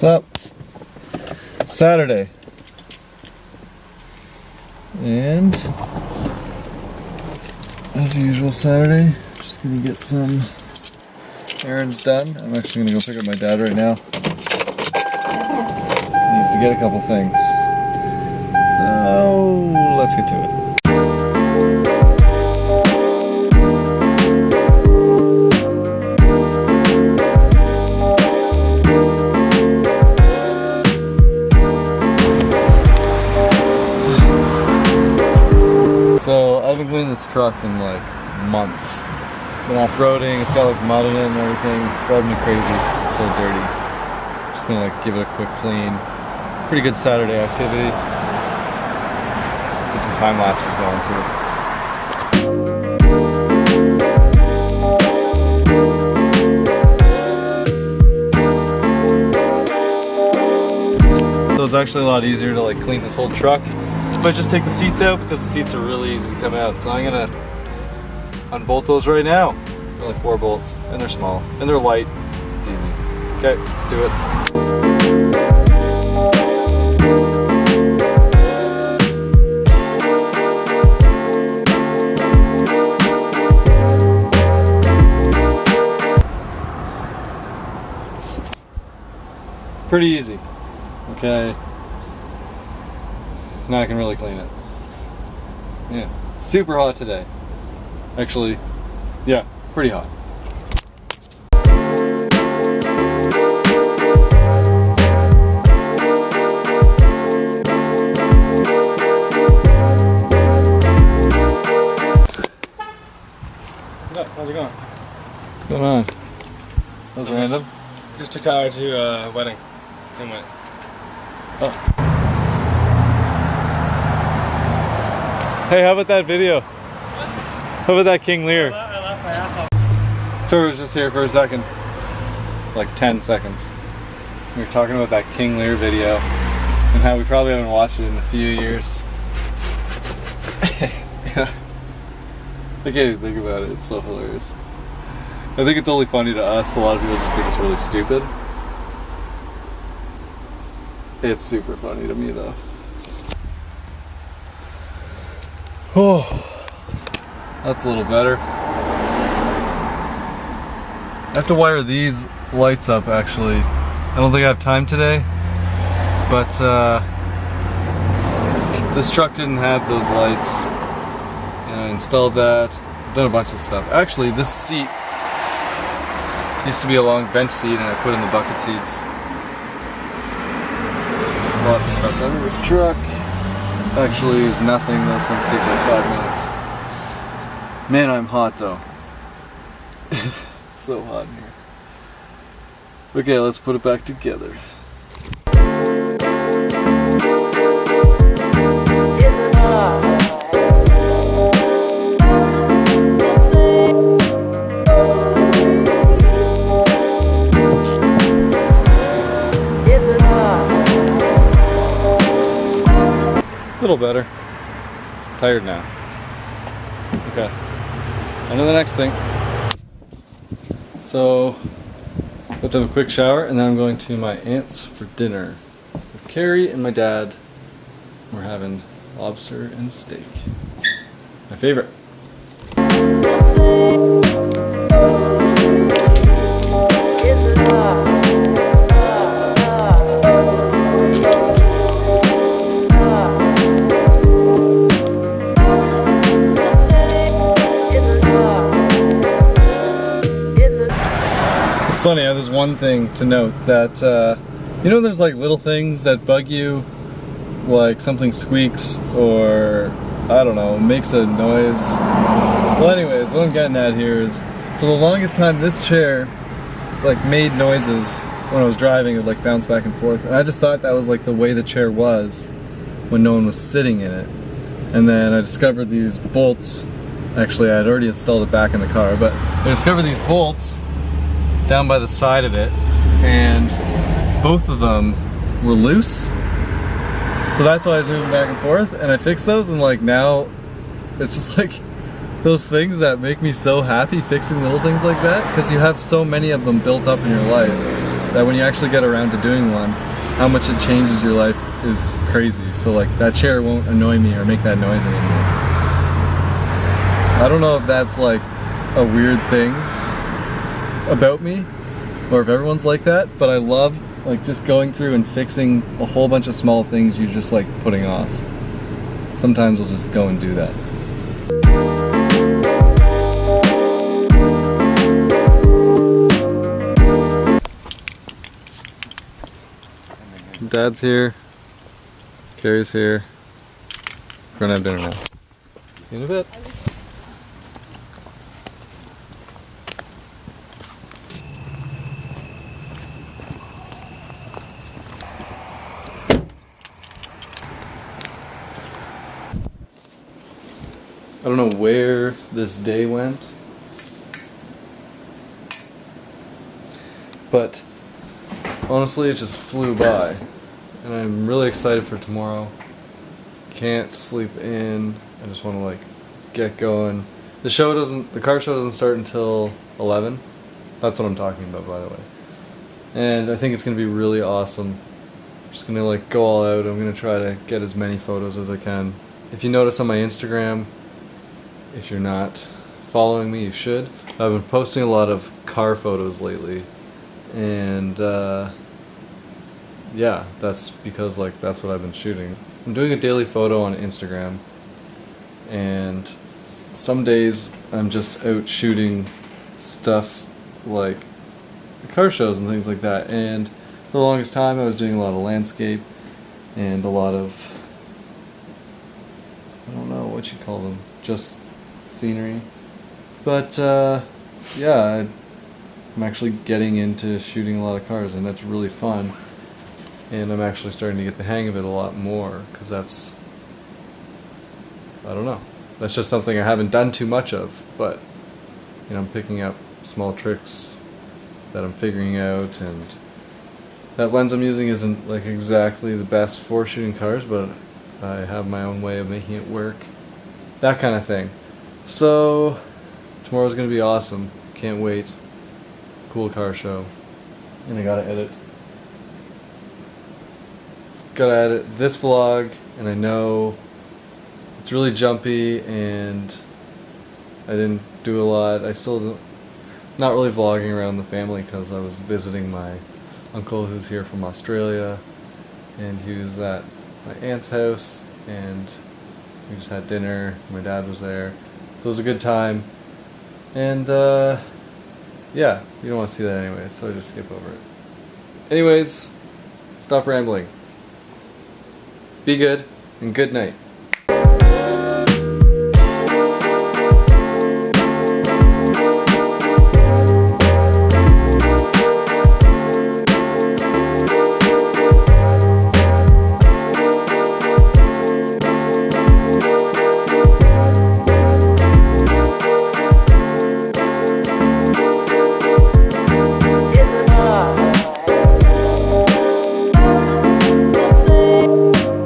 What's up? Saturday. And as usual Saturday, just gonna get some errands done. I'm actually gonna go pick up my dad right now. He needs to get a couple things. So let's get to it. Truck in like months. Been off-roading, it's got like mud in it and everything. It's driving me crazy because it's so dirty. Just gonna like give it a quick clean. Pretty good Saturday activity. Get some time lapses going too. So it's actually a lot easier to like clean this whole truck. But just take the seats out because the seats are really easy to come out. So I'm gonna unbolt those right now. Only four bolts, and they're small, and they're light. It's easy. Okay, let's do it. Pretty easy. Okay. Now I can really clean it. Yeah. Super hot today. Actually, yeah, pretty hot. What's? How's it going? What's going on? That was random. Just took Tyler to a wedding and went. Oh. Hey, how about that video? How about that King Lear? I laughed my ass off. Trevor was just here for a second. Like 10 seconds. We were talking about that King Lear video and how we probably haven't watched it in a few years. I can't even think about it. It's so hilarious. I think it's only funny to us. A lot of people just think it's really stupid. It's super funny to me though. Oh, that's a little better. I have to wire these lights up actually. I don't think I have time today, but uh, this truck didn't have those lights. And I installed that, done a bunch of stuff. Actually, this seat used to be a long bench seat and I put in the bucket seats. Lots of stuff in this truck. Actually is nothing, those things take like five minutes. Man, I'm hot though. so hot in here. Okay, let's put it back together. Better. Tired now. Okay. On to the next thing. So, I have to have a quick shower and then I'm going to my aunt's for dinner with Carrie and my dad. We're having lobster and steak. My favorite. Thing to note that, uh, you know there's like little things that bug you, like something squeaks or, I don't know, makes a noise. Well anyways, what I'm getting at here is, for the longest time this chair, like made noises when I was driving, it would like bounce back and forth, and I just thought that was like the way the chair was when no one was sitting in it. And then I discovered these bolts, actually I had already installed it back in the car, but I discovered these bolts down by the side of it and both of them were loose so that's why I was moving back and forth and I fixed those and like now it's just like those things that make me so happy fixing little things like that because you have so many of them built up in your life that when you actually get around to doing one, how much it changes your life is crazy. So like that chair won't annoy me or make that noise anymore. I don't know if that's like a weird thing about me or if everyone's like that, but I love like just going through and fixing a whole bunch of small things you're just like putting off. Sometimes I'll just go and do that. Dad's here. Carrie's here. We're gonna have dinner now. See you in a bit. I don't know where this day went, but honestly, it just flew by. And I'm really excited for tomorrow. Can't sleep in. I just want to like get going. The show doesn't, the car show doesn't start until 11. That's what I'm talking about, by the way. And I think it's gonna be really awesome. I'm Just gonna like go all out. I'm gonna try to get as many photos as I can. If you notice on my Instagram, if you're not following me, you should. I've been posting a lot of car photos lately, and uh, yeah, that's because like that's what I've been shooting. I'm doing a daily photo on Instagram, and some days I'm just out shooting stuff like car shows and things like that. And for the longest time, I was doing a lot of landscape and a lot of I don't know what you call them, just scenery. But uh, yeah, I'm actually getting into shooting a lot of cars, and that's really fun. And I'm actually starting to get the hang of it a lot more because that's I don't know. That's just something I haven't done too much of, but you know, I'm picking up small tricks that I'm figuring out, and that lens I'm using isn't like exactly the best for shooting cars, but I have my own way of making it work. That kind of thing. So, tomorrow's gonna be awesome. Can't wait. Cool car show. And I gotta edit. Gotta edit this vlog, and I know it's really jumpy, and I didn't do a lot. I still don't, not really vlogging around the family because I was visiting my uncle who's here from Australia, and he was at my aunt's house, and we just had dinner. My dad was there, so it was a good time. And uh, yeah, you don't want to see that anyway, so I just skip over it. Anyways, stop rambling. Be good, and good night.